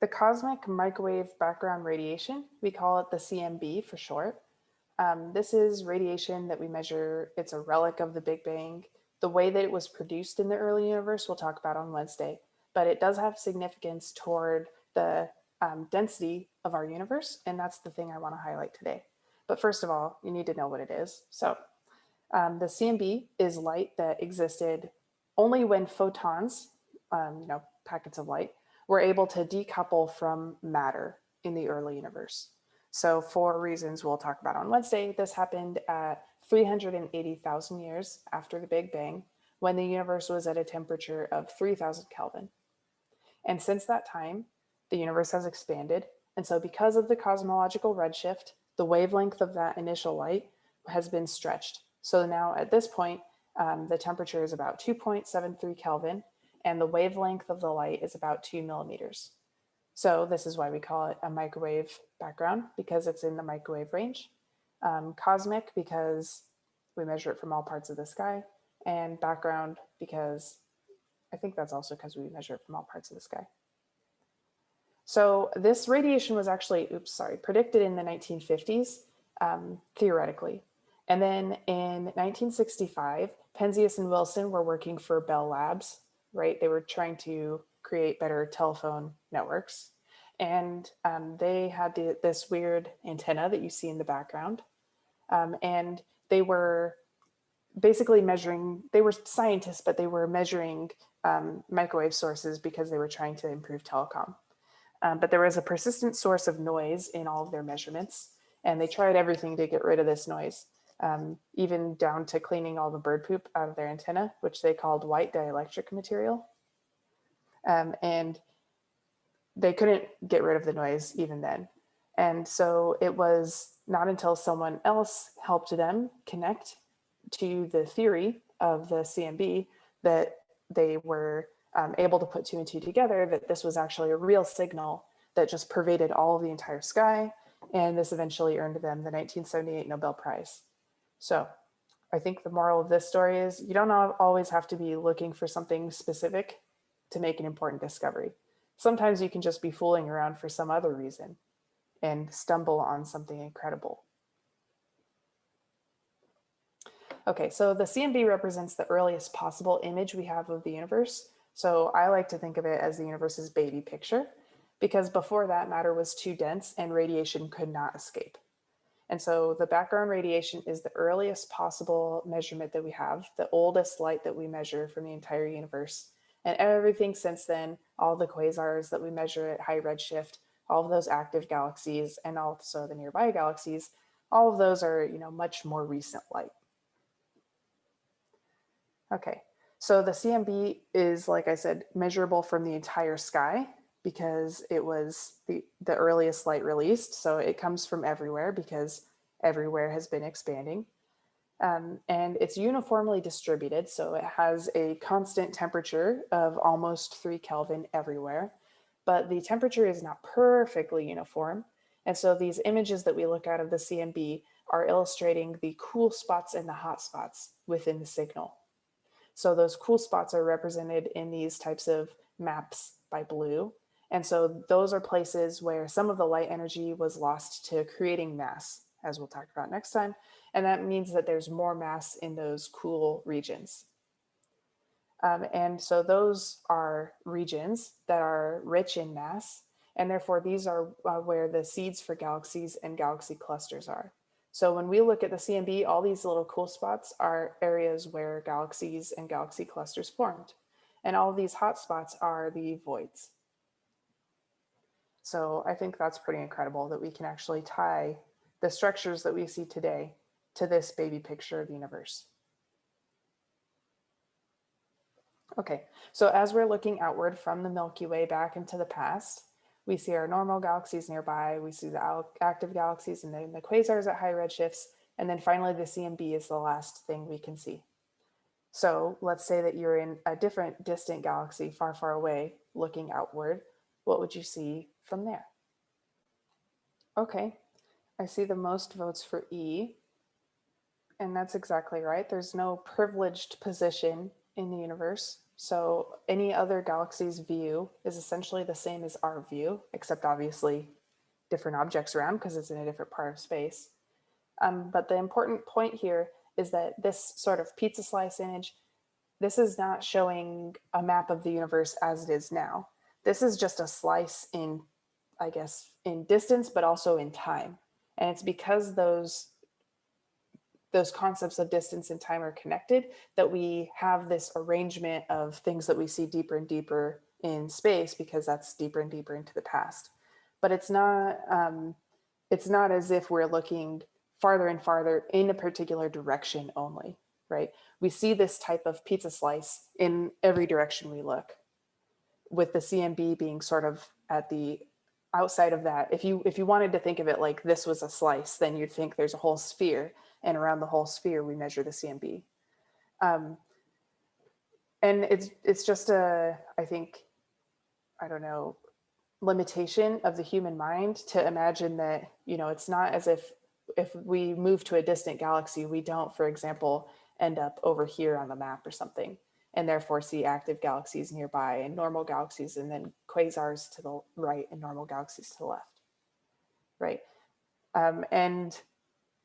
the cosmic microwave background radiation, we call it the CMB for short. Um, this is radiation that we measure. It's a relic of the Big Bang. The way that it was produced in the early universe, we'll talk about on Wednesday, but it does have significance toward the um, density of our universe. And that's the thing I wanna highlight today. But first of all, you need to know what it is. So um, the CMB is light that existed only when photons, um, you know, packets of light, were able to decouple from matter in the early universe. So for reasons we'll talk about on Wednesday, this happened at 380,000 years after the Big Bang, when the universe was at a temperature of 3000 Kelvin. And since that time, the universe has expanded. And so because of the cosmological redshift, the wavelength of that initial light has been stretched. So now at this point, um, the temperature is about 2.73 Kelvin and the wavelength of the light is about two millimeters. So this is why we call it a microwave background because it's in the microwave range. Um, cosmic because we measure it from all parts of the sky and background because I think that's also because we measure it from all parts of the sky. So this radiation was actually, oops, sorry, predicted in the 1950s, um, theoretically. And then in 1965, Penzias and Wilson were working for Bell Labs, right? They were trying to create better telephone networks. And um, they had the, this weird antenna that you see in the background. Um, and they were basically measuring, they were scientists, but they were measuring um, microwave sources because they were trying to improve telecom. Um, but there was a persistent source of noise in all of their measurements, and they tried everything to get rid of this noise, um, even down to cleaning all the bird poop out of their antenna, which they called white dielectric material. Um, and they couldn't get rid of the noise even then. And so it was not until someone else helped them connect to the theory of the CMB that they were um, able to put two and two together that this was actually a real signal that just pervaded all of the entire sky. And this eventually earned them the 1978 Nobel Prize. So I think the moral of this story is you don't always have to be looking for something specific to make an important discovery. Sometimes you can just be fooling around for some other reason and stumble on something incredible. Okay, so the CMB represents the earliest possible image we have of the universe so I like to think of it as the universe's baby picture because before that matter was too dense and radiation could not escape. And so the background radiation is the earliest possible measurement that we have, the oldest light that we measure from the entire universe. And everything since then, all the quasars that we measure at high redshift, all of those active galaxies and also the nearby galaxies, all of those are, you know, much more recent light. Okay, so the CMB is, like I said, measurable from the entire sky because it was the, the earliest light released. So it comes from everywhere because everywhere has been expanding. Um, and it's uniformly distributed. So it has a constant temperature of almost three Kelvin everywhere, but the temperature is not perfectly uniform. And so these images that we look at of the CMB are illustrating the cool spots and the hot spots within the signal. So those cool spots are represented in these types of maps by blue. And so those are places where some of the light energy was lost to creating mass, as we'll talk about next time. And that means that there's more mass in those cool regions. Um, and so those are regions that are rich in mass. And therefore, these are uh, where the seeds for galaxies and galaxy clusters are. So when we look at the CMB, all these little cool spots are areas where galaxies and galaxy clusters formed. And all these hot spots are the voids. So I think that's pretty incredible that we can actually tie the structures that we see today to this baby picture of the universe. Okay, so as we're looking outward from the Milky Way back into the past, we see our normal galaxies nearby, we see the active galaxies and then the quasars at high redshifts, and then finally the CMB is the last thing we can see. So let's say that you're in a different distant galaxy far, far away looking outward. What would you see from there? Okay, I see the most votes for E. And that's exactly right. There's no privileged position in the universe So any other galaxy's view is essentially the same as our view, except obviously different objects around because it's in a different part of space. Um, but the important point here is that this sort of pizza slice image, this is not showing a map of the universe as it is now. This is just a slice in, I guess, in distance, but also in time. And it's because those those concepts of distance and time are connected, that we have this arrangement of things that we see deeper and deeper in space because that's deeper and deeper into the past. But it's not, um, it's not as if we're looking farther and farther in a particular direction only, right? We see this type of pizza slice in every direction we look with the CMB being sort of at the outside of that. If you, if you wanted to think of it like this was a slice, then you'd think there's a whole sphere and around the whole sphere, we measure the CMB. Um, and it's, it's just a, I think, I don't know, limitation of the human mind to imagine that, you know, it's not as if, if we move to a distant galaxy, we don't, for example, end up over here on the map or something, and therefore see active galaxies nearby and normal galaxies, and then quasars to the right and normal galaxies to the left, right? Um, and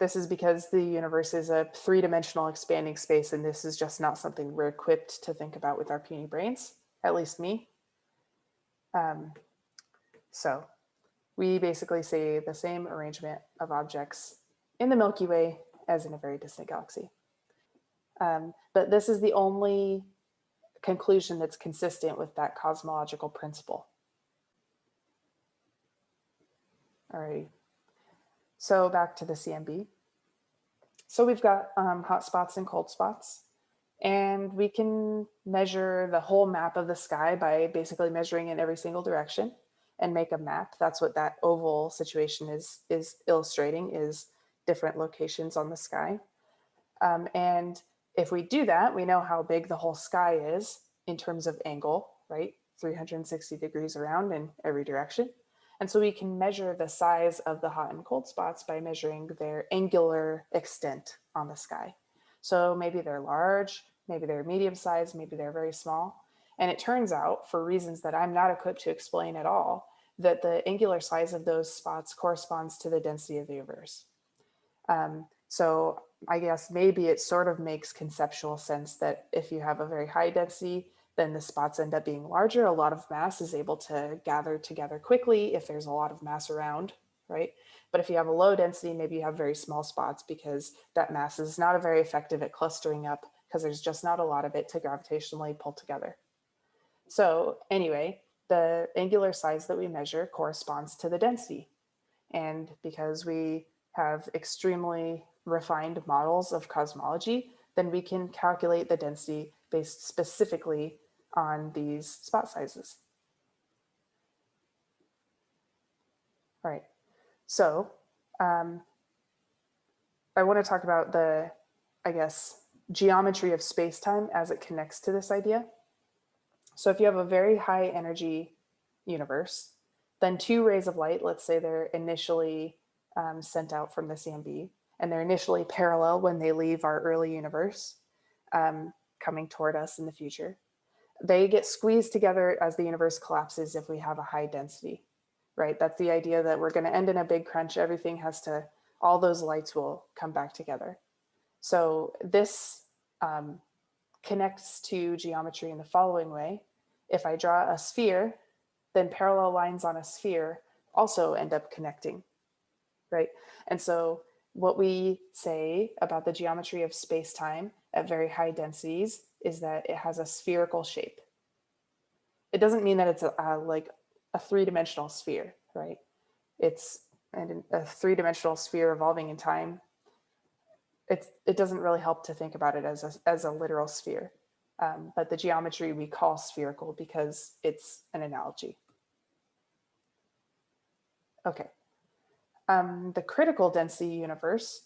this is because the universe is a three-dimensional expanding space, and this is just not something we're equipped to think about with our puny brains, at least me. Um, so we basically see the same arrangement of objects in the Milky Way as in a very distant galaxy. Um, but this is the only conclusion that's consistent with that cosmological principle. All right. So back to the CMB. So we've got um, hot spots and cold spots, and we can measure the whole map of the sky by basically measuring in every single direction and make a map. That's what that oval situation is, is illustrating is different locations on the sky. Um, and if we do that, we know how big the whole sky is in terms of angle, right? 360 degrees around in every direction. And so we can measure the size of the hot and cold spots by measuring their angular extent on the sky. So maybe they're large, maybe they're medium sized, maybe they're very small. And it turns out, for reasons that I'm not equipped to explain at all, that the angular size of those spots corresponds to the density of the universe. Um, so I guess maybe it sort of makes conceptual sense that if you have a very high density, then the spots end up being larger. A lot of mass is able to gather together quickly if there's a lot of mass around, right? But if you have a low density, maybe you have very small spots because that mass is not very effective at clustering up because there's just not a lot of it to gravitationally pull together. So anyway, the angular size that we measure corresponds to the density. And because we have extremely refined models of cosmology, then we can calculate the density based specifically on these spot sizes. All right, so um, I want to talk about the, I guess, geometry of space-time as it connects to this idea. So if you have a very high energy universe, then two rays of light, let's say they're initially um, sent out from the CMB, and they're initially parallel when they leave our early universe, um, coming toward us in the future they get squeezed together as the universe collapses if we have a high density, right? That's the idea that we're going to end in a big crunch. Everything has to, all those lights will come back together. So this um, connects to geometry in the following way. If I draw a sphere, then parallel lines on a sphere also end up connecting, right? And so what we say about the geometry of space-time at very high densities is that it has a spherical shape. It doesn't mean that it's a, a like a three-dimensional sphere, right? It's and a three-dimensional sphere evolving in time. It's, it doesn't really help to think about it as a, as a literal sphere. Um, but the geometry we call spherical because it's an analogy. Okay. Um, the critical density universe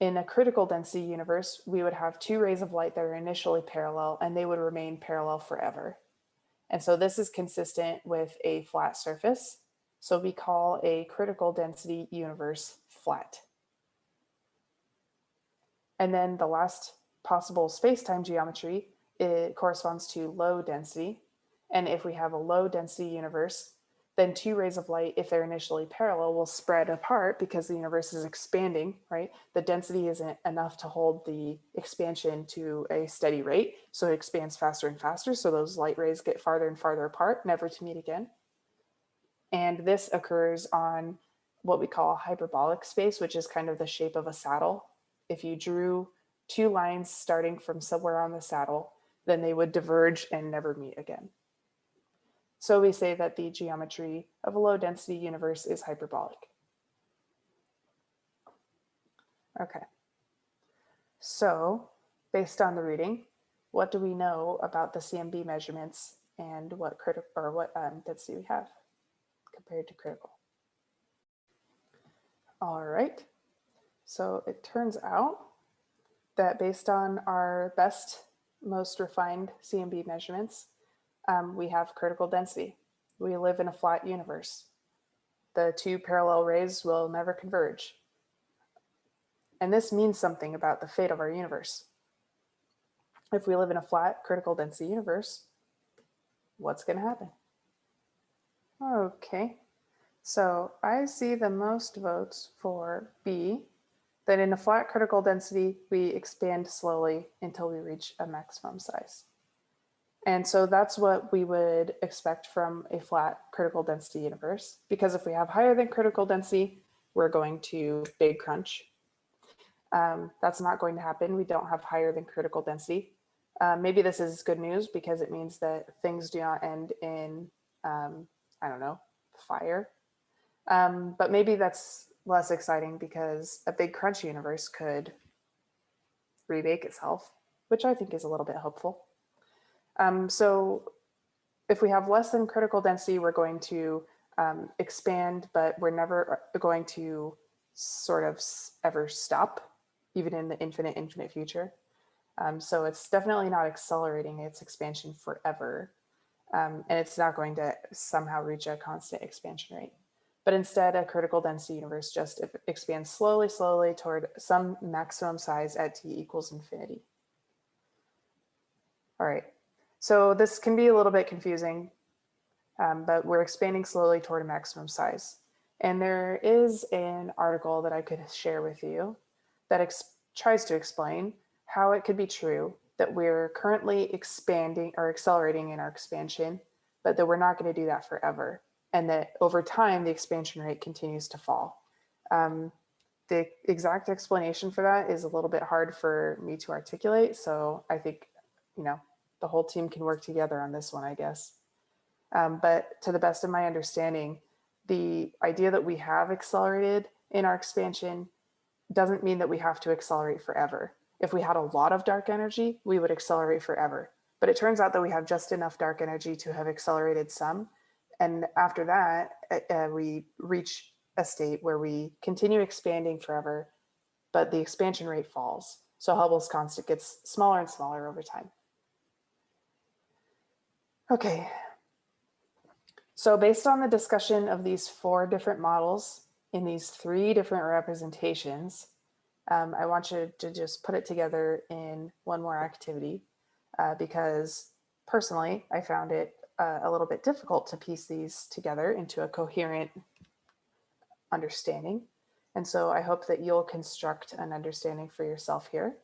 in a critical density universe, we would have two rays of light that are initially parallel and they would remain parallel forever. And so this is consistent with a flat surface. So we call a critical density universe flat. And then the last possible space-time geometry it corresponds to low density. And if we have a low density universe, then two rays of light, if they're initially parallel, will spread apart because the universe is expanding, right? The density isn't enough to hold the expansion to a steady rate. So it expands faster and faster. So those light rays get farther and farther apart, never to meet again. And this occurs on what we call hyperbolic space, which is kind of the shape of a saddle. If you drew two lines starting from somewhere on the saddle, then they would diverge and never meet again. So we say that the geometry of a low density universe is hyperbolic. Okay, so based on the reading, what do we know about the CMB measurements and what critical or what um, density we have compared to critical? All right, so it turns out that based on our best, most refined CMB measurements, um, we have critical density. We live in a flat universe. The two parallel rays will never converge. And this means something about the fate of our universe. If we live in a flat critical density universe, what's going to happen? Okay, so I see the most votes for B, that in a flat critical density, we expand slowly until we reach a maximum size. And so that's what we would expect from a flat critical density universe, because if we have higher than critical density, we're going to big crunch. Um, that's not going to happen. We don't have higher than critical density. Uh, maybe this is good news because it means that things do not end in, um, I don't know, fire. Um, but maybe that's less exciting because a big crunch universe could rebake itself, which I think is a little bit hopeful. Um, so if we have less than critical density, we're going to um, expand, but we're never going to sort of ever stop, even in the infinite, infinite future. Um, so it's definitely not accelerating its expansion forever. Um, and it's not going to somehow reach a constant expansion rate. But instead, a critical density universe just expands slowly, slowly toward some maximum size at t equals infinity. All right, so this can be a little bit confusing, um, but we're expanding slowly toward a maximum size. And there is an article that I could share with you that tries to explain how it could be true that we're currently expanding or accelerating in our expansion, but that we're not going to do that forever. And that over time, the expansion rate continues to fall. Um, the exact explanation for that is a little bit hard for me to articulate. So I think, you know, the whole team can work together on this one, I guess. Um, but to the best of my understanding, the idea that we have accelerated in our expansion doesn't mean that we have to accelerate forever. If we had a lot of dark energy, we would accelerate forever. But it turns out that we have just enough dark energy to have accelerated some. And after that, uh, uh we reach a state where we continue expanding forever, but the expansion rate falls. So Hubble's constant gets smaller and smaller over time. Okay. So based on the discussion of these four different models in these three different representations, um, I want you to just put it together in one more activity uh, because personally, I found it uh, a little bit difficult to piece these together into a coherent understanding. And so I hope that you'll construct an understanding for yourself here.